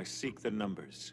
I seek the numbers.